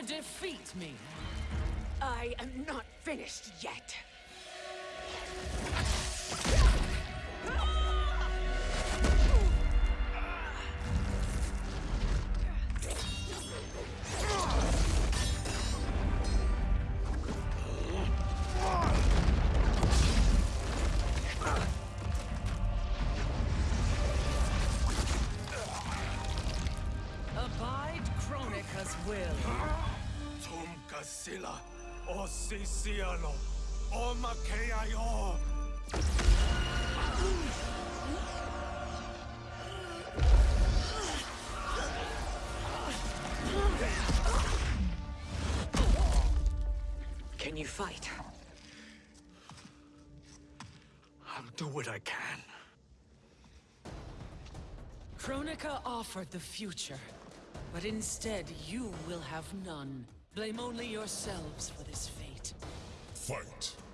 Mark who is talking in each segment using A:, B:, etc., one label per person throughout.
A: to defeat me?
B: I am not finished yet.
C: O sisialo, o makeayo.
B: Can you fight?
C: I'll do what I can.
A: Kronika offered the future, but instead you will have none. Blame only yourselves for this fate.
D: Fight.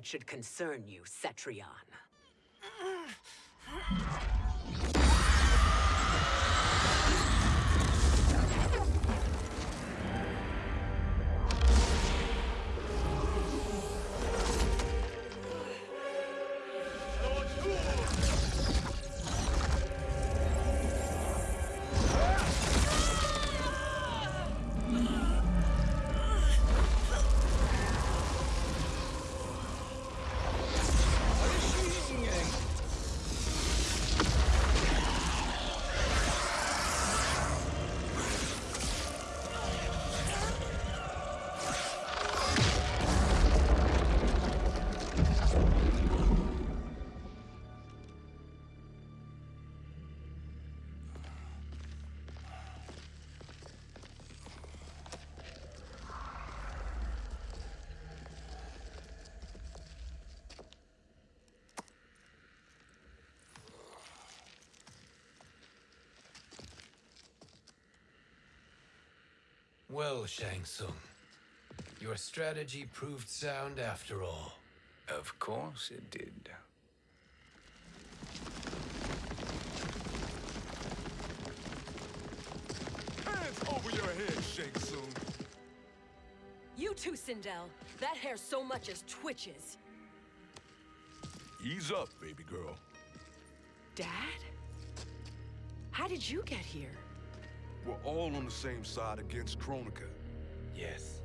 B: That should concern you, Cetrion.
E: Well, Shang Tsung, your strategy proved sound after all.
F: Of course it did.
C: Hands over your head, Shang Tsung.
B: You too, Sindel. That hair so much as twitches.
C: Ease up, baby girl.
B: Dad? How did you get here?
C: We're all on the same side against Kronika.
E: Yes.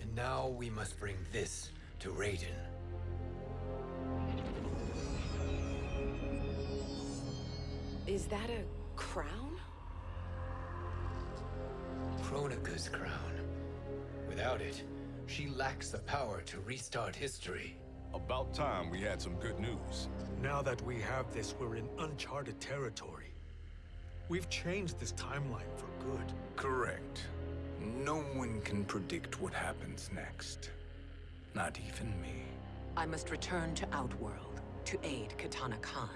E: And now we must bring this to Raiden.
B: Is that a crown?
E: Kronika's crown. Without it, she lacks the power to restart history.
C: About time we had some good news.
G: Now that we have this, we're in uncharted territory. We've changed this timeline for good.
F: Correct. No one can predict what happens next. Not even me.
B: I must return to Outworld to aid Kitana Khan.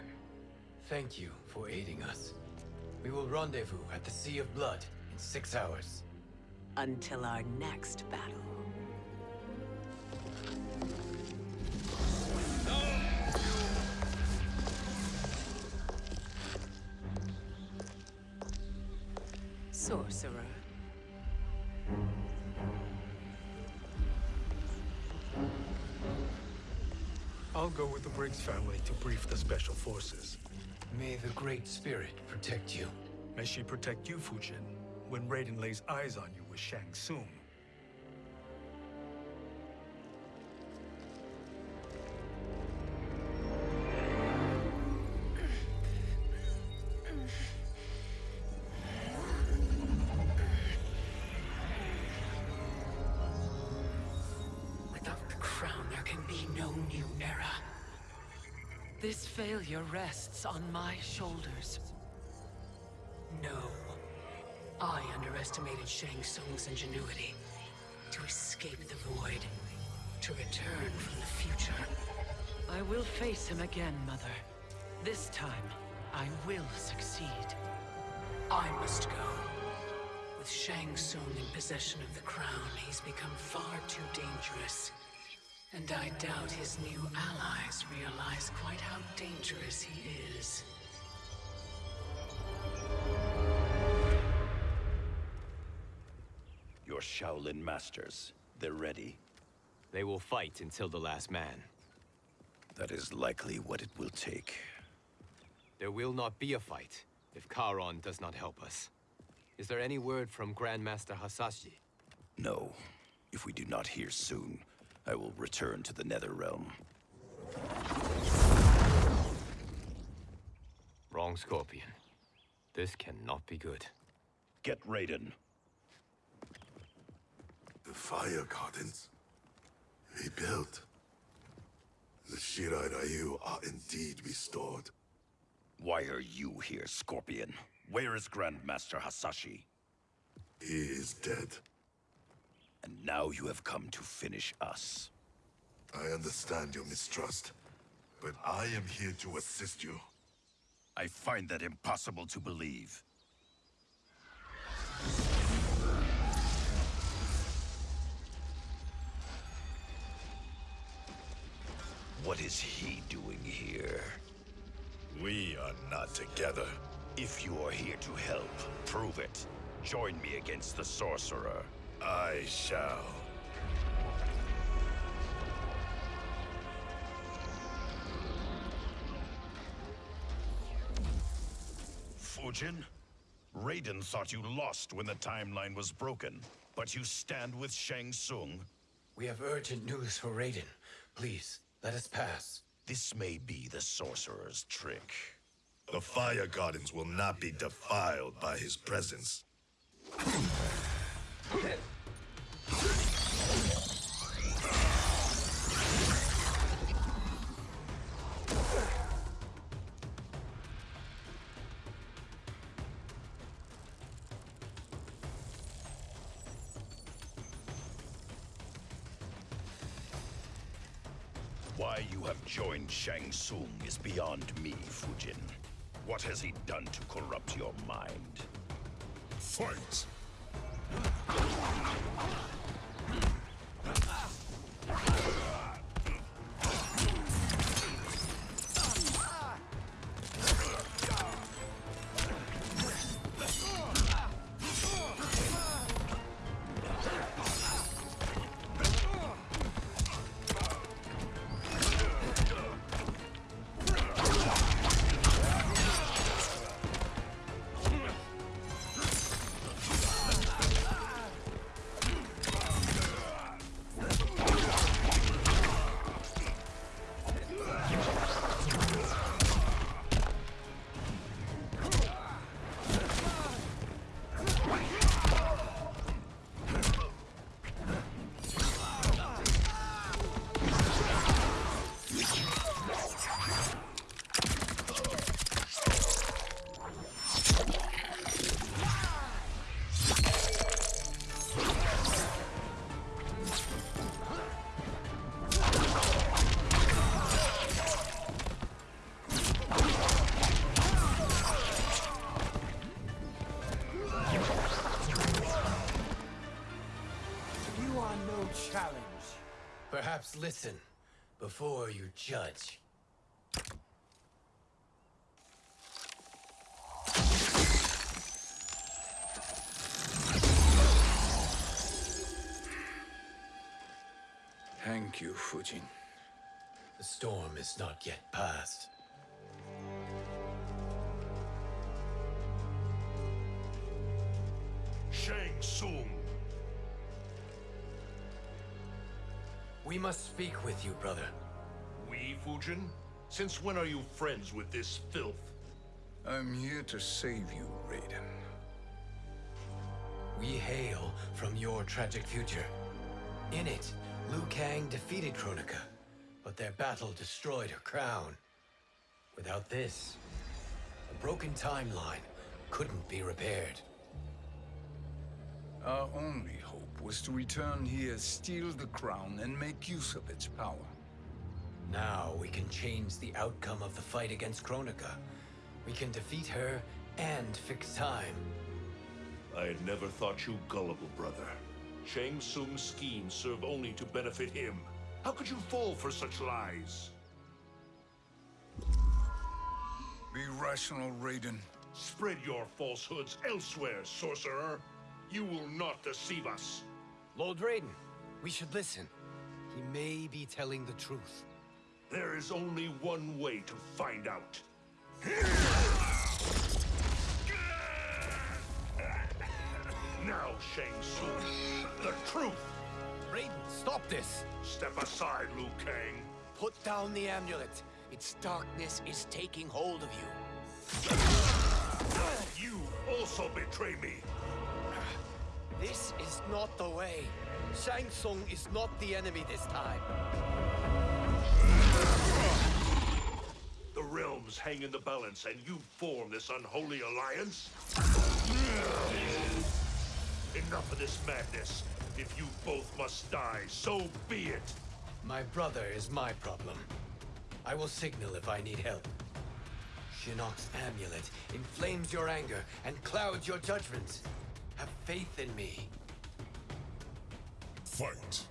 E: Thank you for aiding us. We will rendezvous at the Sea of Blood in six hours.
B: Until our next battle.
E: Spirit protect you.
G: May she protect you, Fujin, when Raiden lays eyes on you with Shang Tsung.
A: On my shoulders. No. I underestimated Shang Tsung's ingenuity. To escape the void. To return from the future. I will face him again, Mother. This time, I will succeed. I must go. With Shang Tsung in possession of the crown, he's become far too dangerous. And I doubt his new allies realize quite how dangerous he is.
D: Your Shaolin masters, they're ready.
H: They will fight until the last man.
D: That is likely what it will take.
H: There will not be a fight if Charon does not help us. Is there any word from Grandmaster Hasashi?
D: No. If we do not hear soon, I will return to the Netherrealm.
H: Wrong Scorpion. This cannot be good.
D: Get Raiden.
I: The fire gardens rebuilt. The Shirai Ryu are indeed restored.
D: Why are you here, Scorpion? Where is Grandmaster Hasashi?
I: He is dead.
D: And now you have come to finish us.
I: I understand your mistrust, but I am here to assist you.
D: I find that impossible to believe. What is he doing here?
I: We are not together.
D: If you are here to help, prove it. Join me against the Sorcerer.
I: I shall.
D: Fujin? Raiden thought you lost when the timeline was broken, but you stand with Shang Tsung.
E: We have urgent news for Raiden. Please, let us pass.
D: This may be the Sorcerer's trick.
I: The fire gardens will not be defiled by his presence.
D: Shang Tsung is beyond me, Fujin. What has he done to corrupt your mind?
I: Fight!
E: challenge. Perhaps listen before you judge.
F: Thank you, Fujin.
E: The storm is not yet past.
D: Shang Tsung!
E: We must speak with you, brother.
D: We, Fujin? Since when are you friends with this filth?
F: I'm here to save you, Raiden.
E: We hail from your tragic future. In it, Liu Kang defeated Kronika, but their battle destroyed her crown. Without this, a broken timeline couldn't be repaired.
F: Our only hope was to return here, steal the crown, and make use of its power.
E: Now we can change the outcome of the fight against Kronika. We can defeat her and fix time.
J: I had never thought you gullible, brother. Shang Tsung's schemes serve only to benefit him. How could you fall for such lies?
F: Be rational, Raiden.
J: Spread your falsehoods elsewhere, sorcerer. You will not deceive us.
H: Lord Raiden, we should listen. He may be telling the truth.
J: There is only one way to find out. Now, Shang Tsung, the truth!
H: Raiden, stop this!
J: Step aside, Liu Kang.
H: Put down the amulet. Its darkness is taking hold of you.
J: You also betray me.
H: This is not the way. Shang Tsung is not the enemy this time.
J: The realms hang in the balance, and you form this unholy alliance? Enough of this madness. If you both must die, so be it.
E: My brother is my problem. I will signal if I need help. Shinnok's amulet inflames your anger and clouds your judgment. Have faith in me.
I: Fight.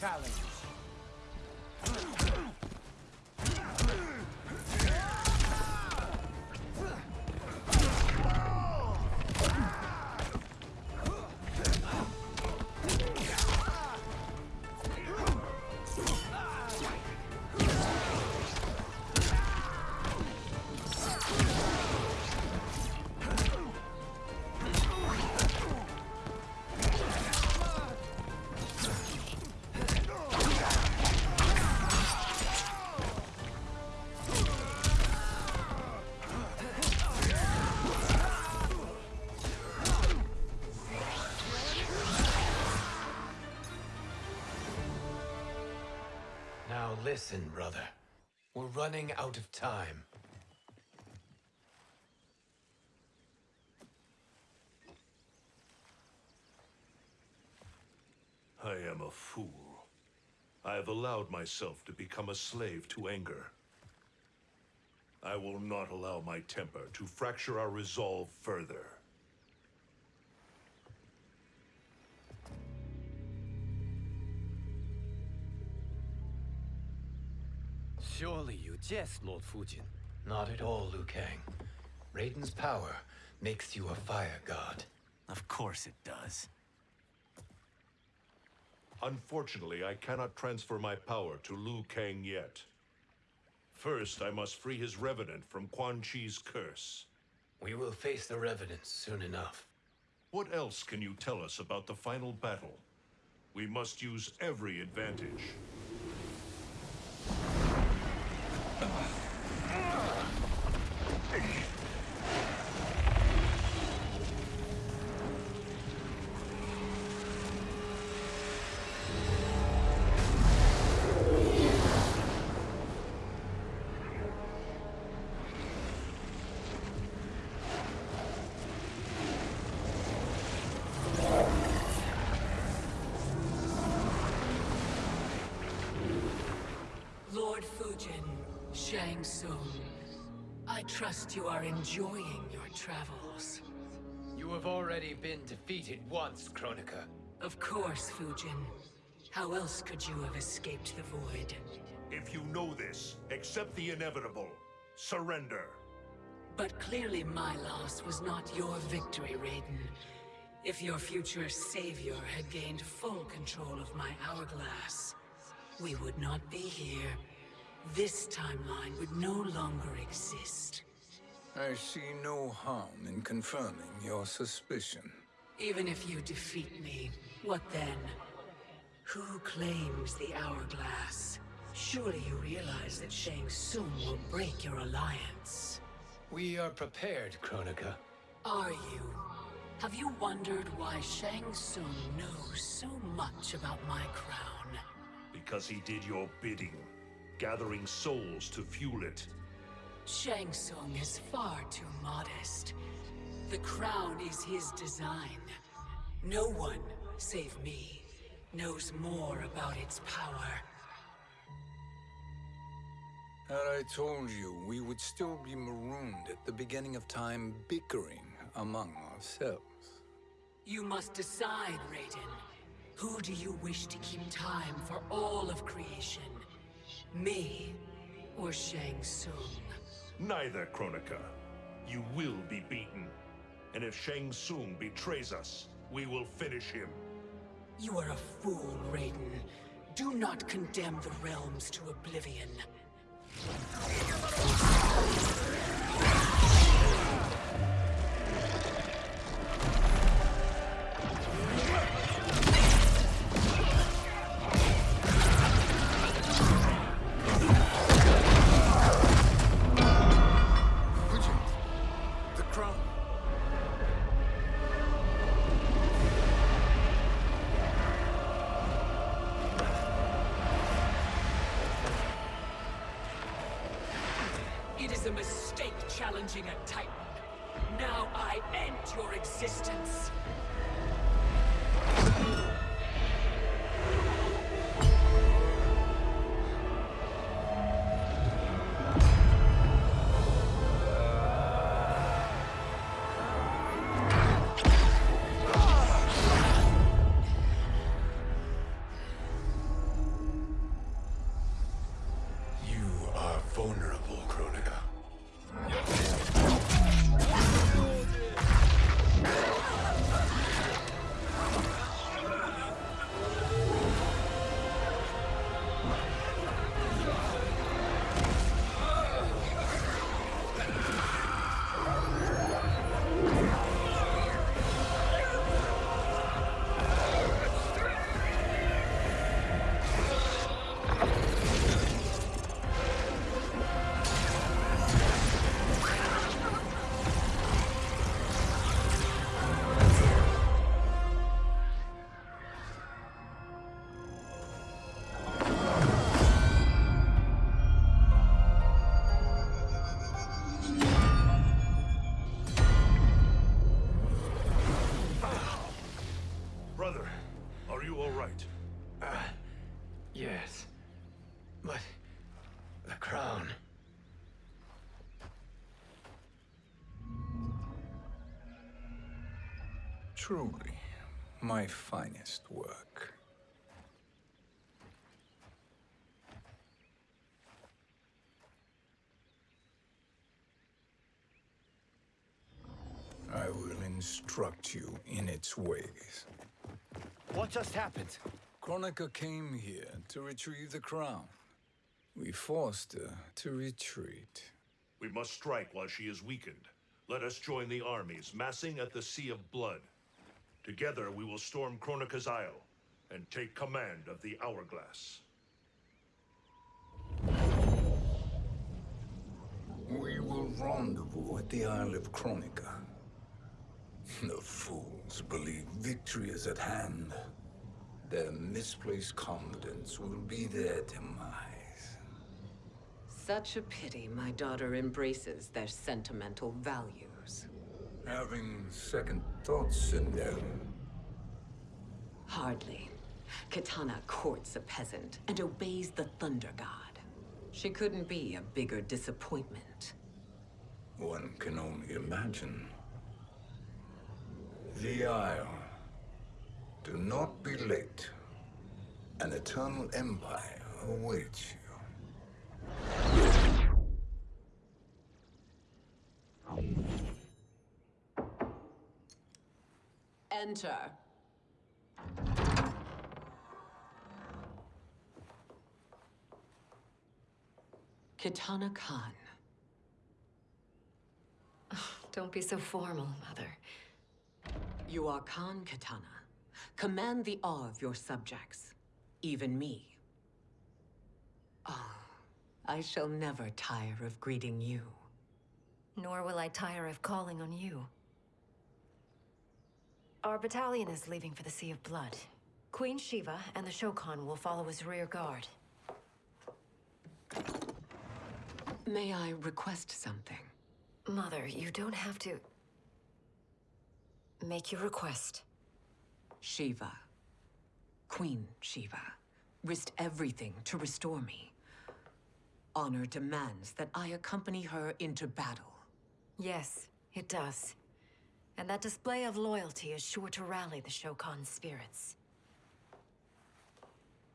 E: Challenge. Listen, brother. We're running out of time.
J: I am a fool. I have allowed myself to become a slave to anger. I will not allow my temper to fracture our resolve further.
H: Surely you jest, Lord Fujin.
E: Not at all, Liu Kang. Raiden's power makes you a fire god.
K: Of course it does.
J: Unfortunately, I cannot transfer my power to Liu Kang yet. First, I must free his revenant from Quan Chi's curse.
E: We will face the Revenants soon enough.
J: What else can you tell us about the final battle? We must use every advantage.
A: Lord Fujin. Shang Tsung. I trust you are enjoying your travels.
E: You have already been defeated once, Kronika.
A: Of course, Fujin. How else could you have escaped the Void?
J: If you know this, accept the inevitable. Surrender.
A: But clearly my loss was not your victory, Raiden. If your future savior had gained full control of my hourglass, we would not be here. This timeline would no longer exist.
F: I see no harm in confirming your suspicion.
A: Even if you defeat me, what then? Who claims the hourglass? Surely you realize that Shang Tsung will break your alliance.
E: We are prepared, Kronika.
A: Are you? Have you wondered why Shang Tsung knows so much about my crown?
J: Because he did your bidding, gathering souls to fuel it.
A: Shang Tsung is far too modest. The crown is his design. No one, save me, knows more about its power.
F: Had I told you, we would still be marooned at the beginning of time bickering among ourselves.
A: You must decide, Raiden. Who do you wish to keep time for all of creation? Me or Shang Tsung?
J: Neither, Kronika. You will be beaten. And if Shang Tsung betrays us, we will finish him.
A: You are a fool, Raiden. Do not condemn the realms to oblivion.
E: Yes. But... the crown...
F: Truly, my finest work. I will instruct you in its ways.
H: What just happened?
F: Kronika came here to retrieve the crown. We forced her to retreat.
J: We must strike while she is weakened. Let us join the armies, massing at the Sea of Blood. Together we will storm Kronika's Isle and take command of the Hourglass.
F: We will rendezvous at the Isle of Kronika. The fools believe victory is at hand. Their misplaced confidence will be their demise.
B: Such a pity my daughter embraces their sentimental values.
F: Having second thoughts, in them.
B: Hardly. Kitana courts a peasant and obeys the Thunder God. She couldn't be a bigger disappointment.
F: One can only imagine. The Isle. Do not be late. An eternal empire awaits you.
B: Enter. Kitana Khan.
L: Don't be so formal, Mother.
B: You are Khan Kitana. Command the awe of your subjects. Even me. Oh, I shall never tire of greeting you.
L: Nor will I tire of calling on you. Our battalion is leaving for the Sea of Blood. Queen Sheeva and the Shokan will follow as rear guard.
B: May I request something?
L: Mother, you don't have to... Make your request.
B: Sheeva. Queen Sheeva. Risked everything to restore me. Honor demands that I accompany her into battle.
L: Yes, it does. And that display of loyalty is sure to rally the Shokan spirits.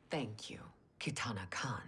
B: Thank you, Kitana Khan.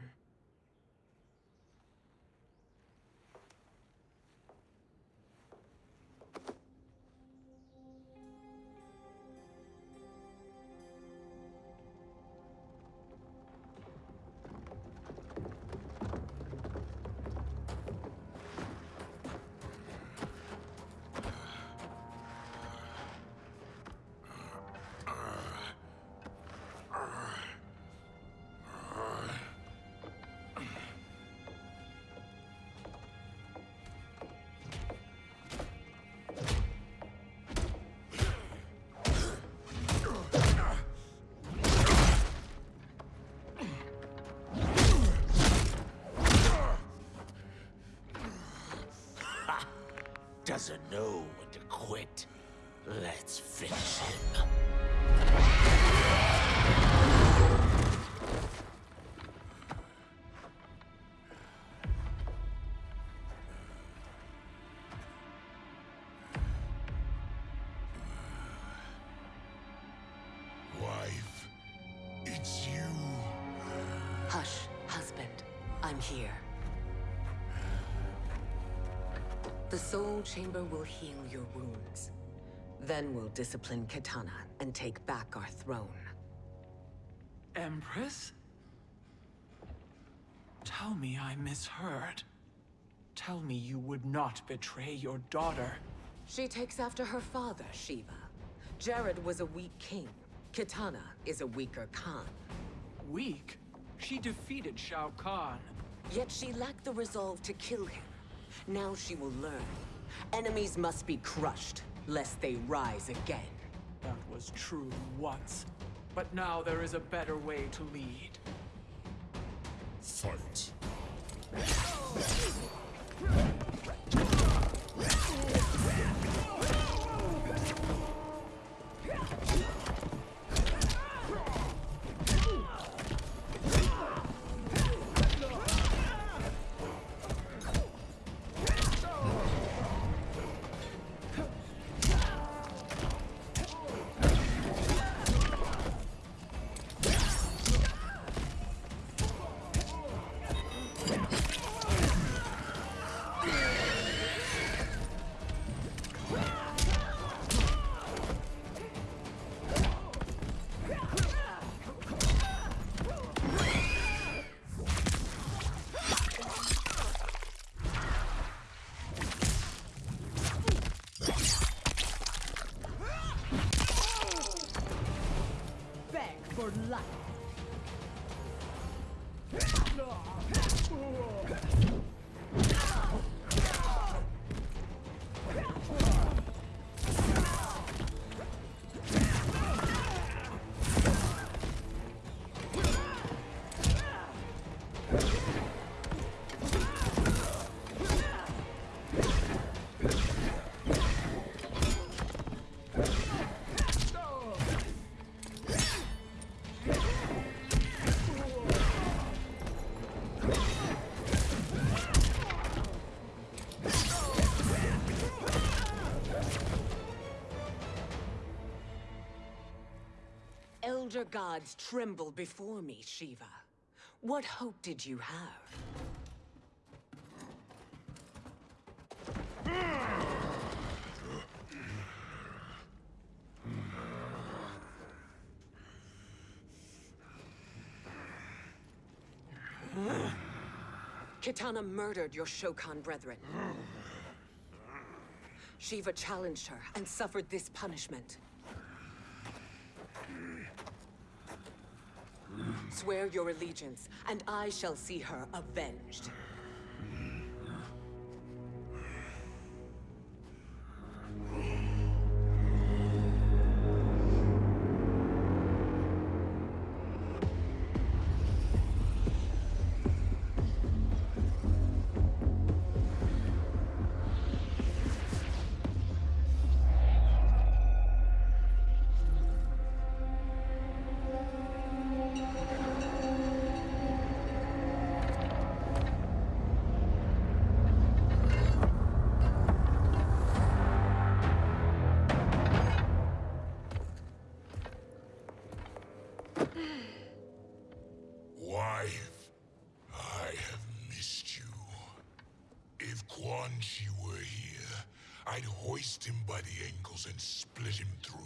B: I'm here. The Soul Chamber will heal your wounds. Then we'll discipline Kitana and take back our throne.
A: Empress? Tell me I misheard. Tell me you would not betray your daughter.
B: She takes after her father, Sheeva. Jerrod was a weak king. Kitana is a weaker Khan.
A: Weak? She defeated Shao Kahn.
B: Yet she lacked the resolve to kill him. Now she will learn. Enemies must be crushed, lest they rise again.
A: That was true once. But now there is a better way to lead.
M: Fight.
B: Elder gods tremble before me, Sheeva. What hope did you have? Kitana murdered your Shokan brethren. Sheeva challenged her and suffered this punishment. Swear your allegiance, and I shall see her avenged.
I: Quan Chi were here, I'd hoist him by the ankles and split him through.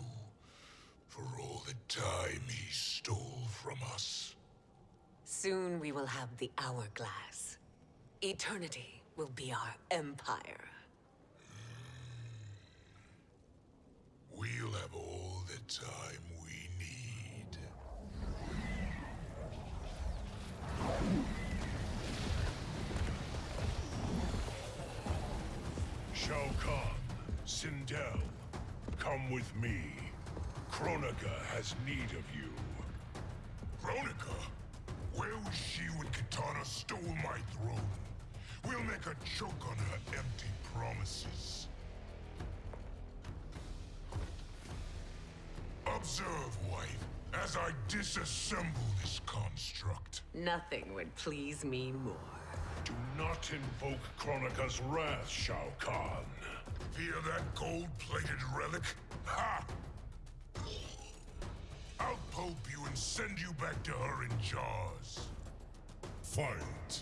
I: For all the time he stole from us.
B: Soon we will have the hourglass. Eternity will be our empire. Hmm.
I: We'll have all the time we need.
J: Shao Kahn, Sindel, come with me. Kronika has need of you.
I: Kronika? Where was she when Kitana stole my throne? We'll make a choke on her empty promises. Observe, wife, as I disassemble this construct.
B: Nothing would please me more.
J: Do not invoke Kronika's wrath, Shao Kahn.
I: Fear that gold-plated relic? Ha! I'll pulp you and send you back to her in jars. Fight.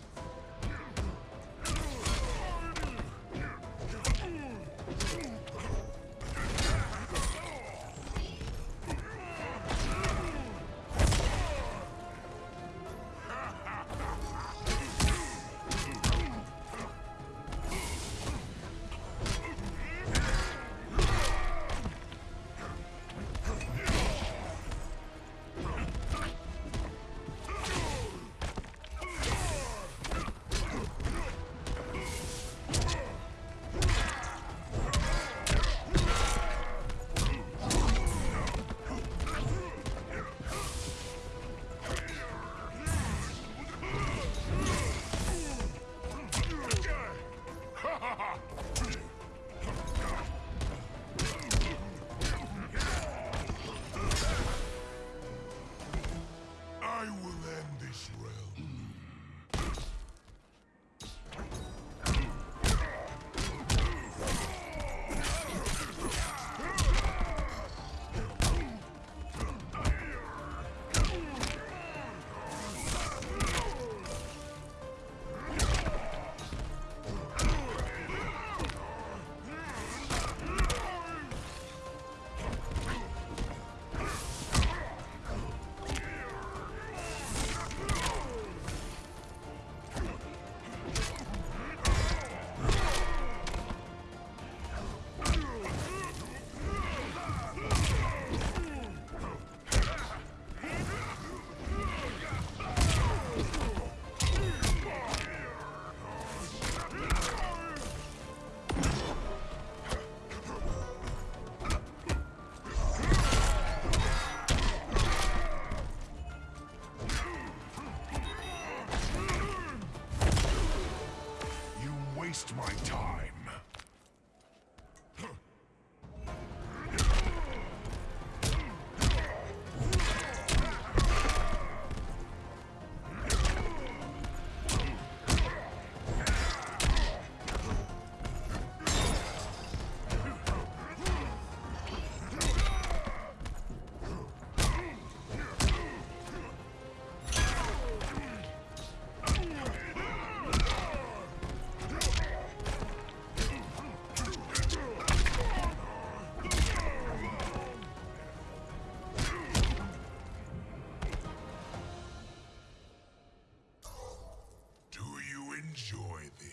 E: Enjoy this.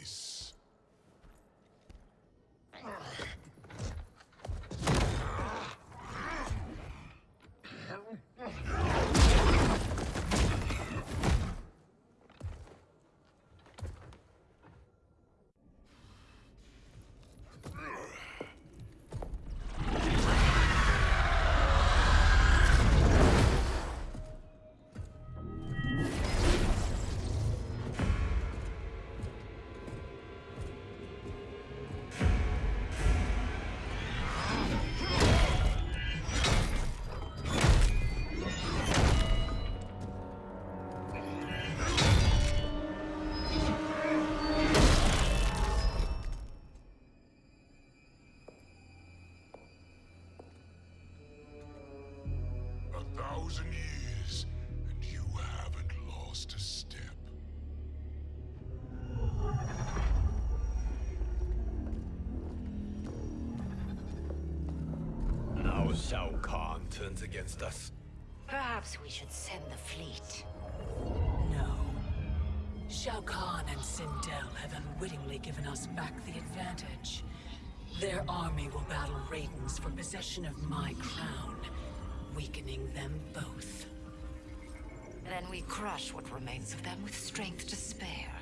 E: Turns against us.
L: Perhaps we should send the fleet.
A: No. Shao Kahn and Sindel have unwittingly given us back the advantage. Their army will battle Raidens for possession of my crown, weakening them both.
L: Then we crush what remains of them with strength to spare.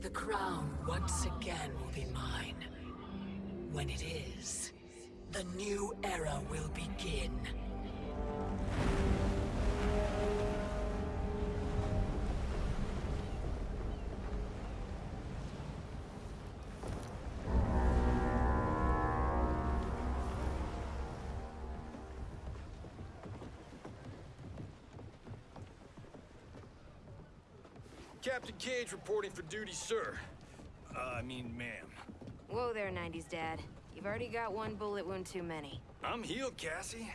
A: The crown once again will be mine. When it is, the new era will begin.
N: Captain Cage reporting for duty, sir. Uh, I mean, ma'am.
O: Whoa there, 90s dad. You've already got one bullet wound too many.
N: I'm healed, Cassie.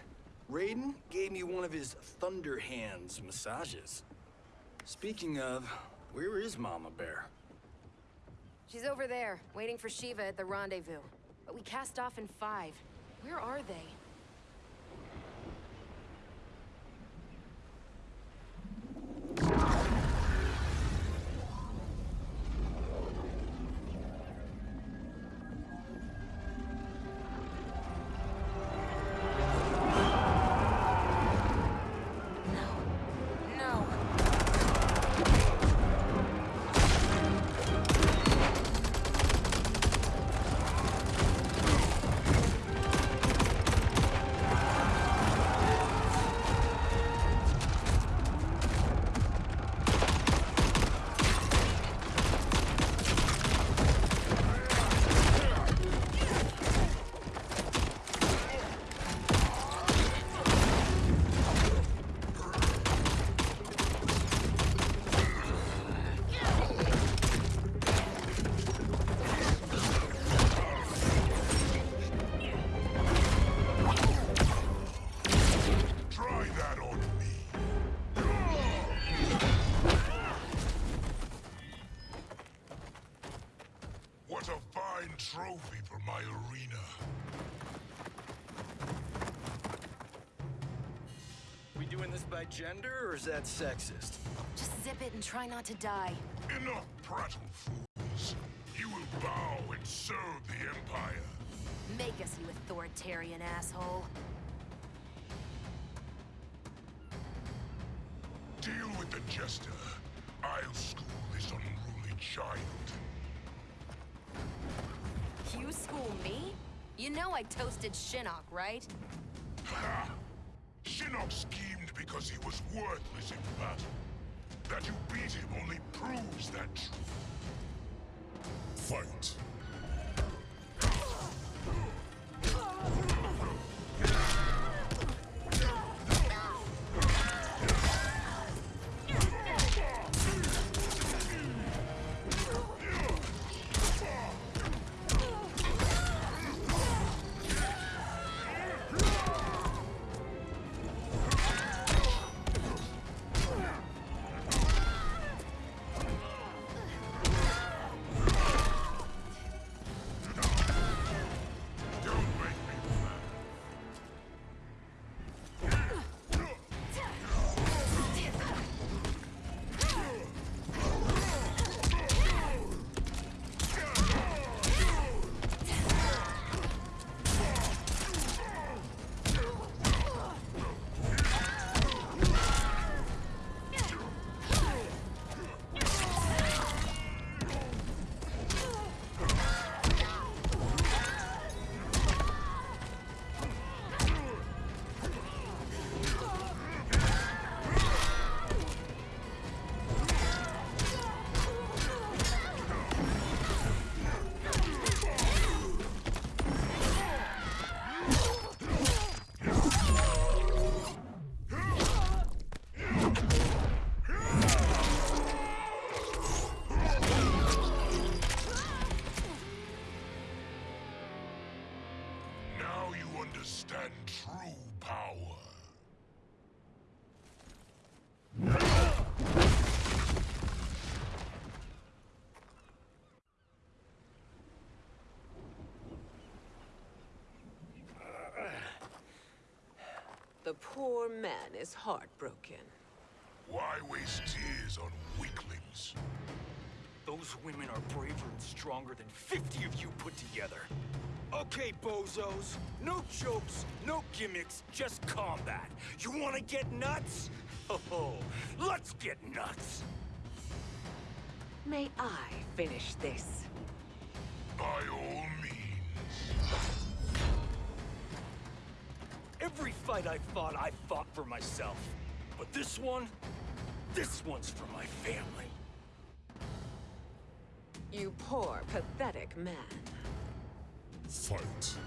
N: Raiden gave me one of his Thunder Hands massages. Speaking of, where is Mama Bear?
O: She's over there, waiting for Sheeva at the rendezvous. But we cast off in five. Where are they?
N: By gender, or is that sexist?
O: Just zip it and try not to die.
I: Enough prattle, fools. You will bow and serve the Empire.
O: Make us, you authoritarian asshole.
I: Deal with the Jester. I'll school this unruly child.
O: You school me? You know I toasted Shinnok, right?
I: Ha! Shinnok schemed because he was worthless in battle. That you beat him only proves that truth. Fight.
B: The poor man is heartbroken.
I: Why waste tears on weaklings?
N: Those women are braver and stronger than 50 of you put together. Okay, bozos. No jokes, no gimmicks, just combat. You wanna get nuts? Oh, ho! let's get nuts!
B: May I finish this?
I: By all means.
N: Every fight I fought, I fought for myself. But this one, this one's for my family.
B: You poor, pathetic man.
I: Fight.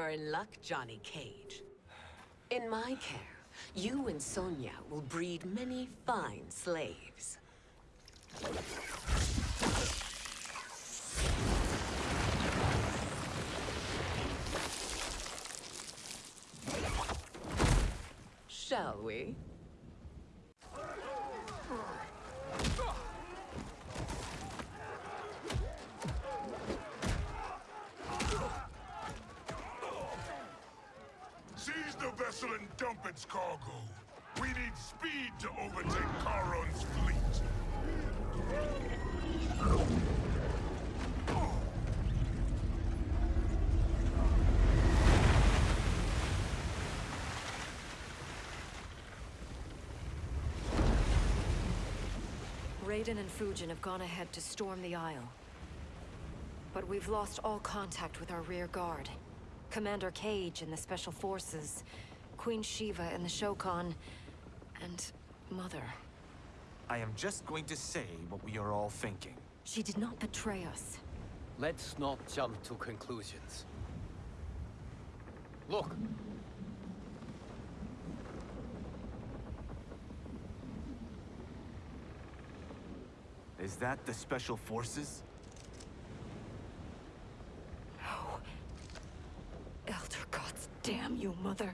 B: You're in luck, Johnny Cage. In my care, you and Sonya will breed many fine slaves. Shall we?
I: Seize the vessel and dump its cargo. We need speed to overtake Charon's fleet.
L: Raiden and Fujin have gone ahead to storm the Isle. But we've lost all contact with our rear guard. Commander Cage and the Special Forces, Queen Sheeva and the Shokan, and Mother.
K: I am just going to say what we are all thinking.
L: She did not betray us.
H: Let's not jump to conclusions. Look!
K: Is that the Special Forces?
L: No. Elder gods damn you, Mother.